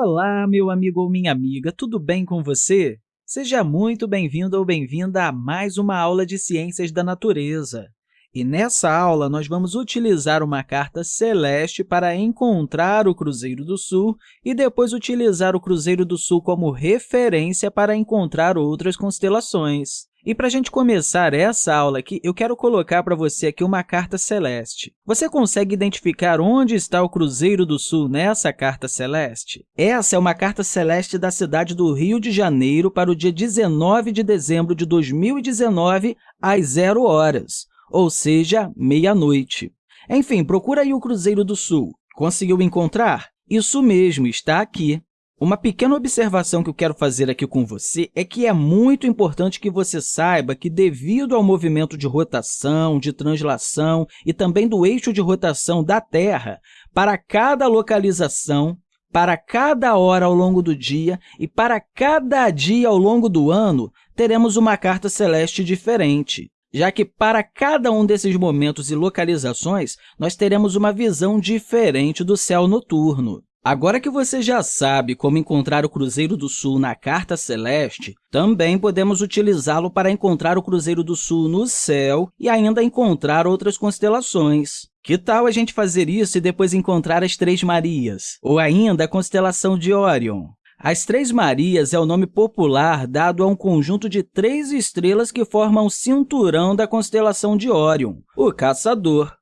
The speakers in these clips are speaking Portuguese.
Olá, meu amigo ou minha amiga, tudo bem com você? Seja muito bem-vindo ou bem-vinda a mais uma aula de Ciências da Natureza. E nessa aula, nós vamos utilizar uma carta celeste para encontrar o Cruzeiro do Sul e depois utilizar o Cruzeiro do Sul como referência para encontrar outras constelações. E para a gente começar essa aula aqui, eu quero colocar para você aqui uma carta celeste. Você consegue identificar onde está o Cruzeiro do Sul nessa carta celeste? Essa é uma carta celeste da cidade do Rio de Janeiro para o dia 19 de dezembro de 2019, às 0 horas, ou seja, meia-noite. Enfim, procura aí o Cruzeiro do Sul. Conseguiu encontrar? Isso mesmo, está aqui. Uma pequena observação que eu quero fazer aqui com você é que é muito importante que você saiba que, devido ao movimento de rotação, de translação e também do eixo de rotação da Terra, para cada localização, para cada hora ao longo do dia e para cada dia ao longo do ano, teremos uma carta celeste diferente já que para cada um desses momentos e localizações, nós teremos uma visão diferente do céu noturno. Agora que você já sabe como encontrar o Cruzeiro do Sul na Carta Celeste, também podemos utilizá-lo para encontrar o Cruzeiro do Sul no céu e ainda encontrar outras constelações. Que tal a gente fazer isso e depois encontrar as Três Marias? Ou ainda a constelação de Órion? As Três Marias é o nome popular dado a um conjunto de três estrelas que formam o cinturão da constelação de Órion, o Caçador.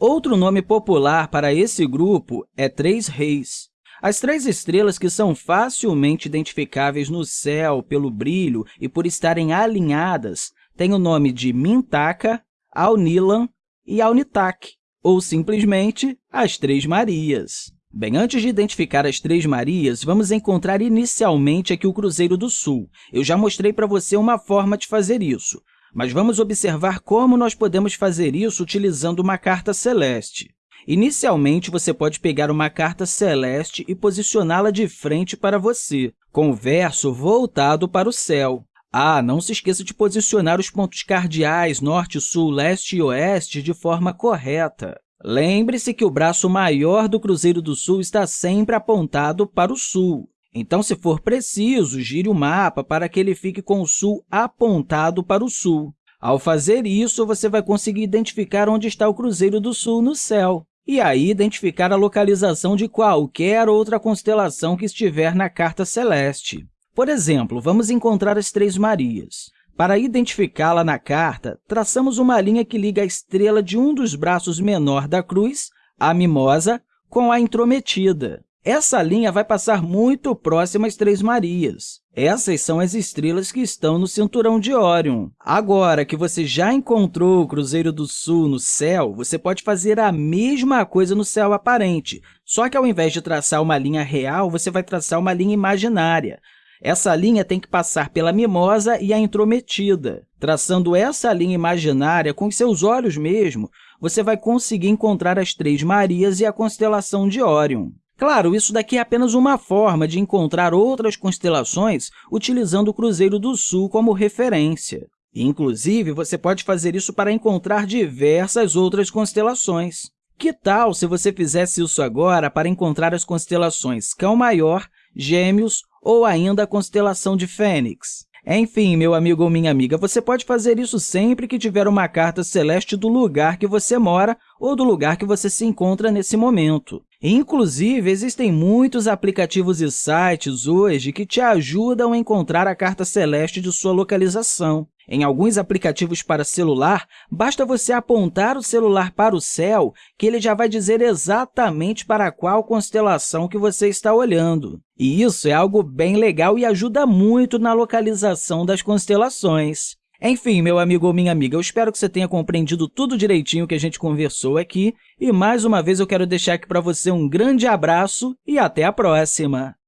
Outro nome popular para esse grupo é Três Reis. As três estrelas que são facilmente identificáveis no céu pelo brilho e por estarem alinhadas têm o nome de Mintaka, Aunilan e Aunitak, ou simplesmente as Três Marias. Bem, antes de identificar as Três Marias, vamos encontrar inicialmente aqui o Cruzeiro do Sul. Eu já mostrei para você uma forma de fazer isso. Mas vamos observar como nós podemos fazer isso utilizando uma carta celeste. Inicialmente, você pode pegar uma carta celeste e posicioná-la de frente para você, com o verso voltado para o céu. Ah, não se esqueça de posicionar os pontos cardeais norte, sul, leste e oeste de forma correta. Lembre-se que o braço maior do Cruzeiro do Sul está sempre apontado para o sul. Então, se for preciso, gire o mapa para que ele fique com o sul apontado para o sul. Ao fazer isso, você vai conseguir identificar onde está o Cruzeiro do Sul no céu e aí identificar a localização de qualquer outra constelação que estiver na carta celeste. Por exemplo, vamos encontrar as Três Marias. Para identificá-la na carta, traçamos uma linha que liga a estrela de um dos braços menor da cruz, a mimosa, com a intrometida. Essa linha vai passar muito próxima às Três Marias. Essas são as estrelas que estão no cinturão de Órion. Agora que você já encontrou o Cruzeiro do Sul no céu, você pode fazer a mesma coisa no céu aparente, só que ao invés de traçar uma linha real, você vai traçar uma linha imaginária. Essa linha tem que passar pela mimosa e a intrometida. Traçando essa linha imaginária com seus olhos mesmo, você vai conseguir encontrar as Três Marias e a constelação de Órion. Claro, isso daqui é apenas uma forma de encontrar outras constelações utilizando o Cruzeiro do Sul como referência. Inclusive, você pode fazer isso para encontrar diversas outras constelações. Que tal se você fizesse isso agora para encontrar as constelações Cão Maior, Gêmeos ou ainda a constelação de Fênix? Enfim, meu amigo ou minha amiga, você pode fazer isso sempre que tiver uma carta celeste do lugar que você mora ou do lugar que você se encontra nesse momento. Inclusive, existem muitos aplicativos e sites hoje que te ajudam a encontrar a carta celeste de sua localização. Em alguns aplicativos para celular, basta você apontar o celular para o céu que ele já vai dizer exatamente para qual constelação que você está olhando. E isso é algo bem legal e ajuda muito na localização das constelações. Enfim, meu amigo ou minha amiga, eu espero que você tenha compreendido tudo direitinho que a gente conversou aqui. E, mais uma vez, eu quero deixar aqui para você um grande abraço e até a próxima!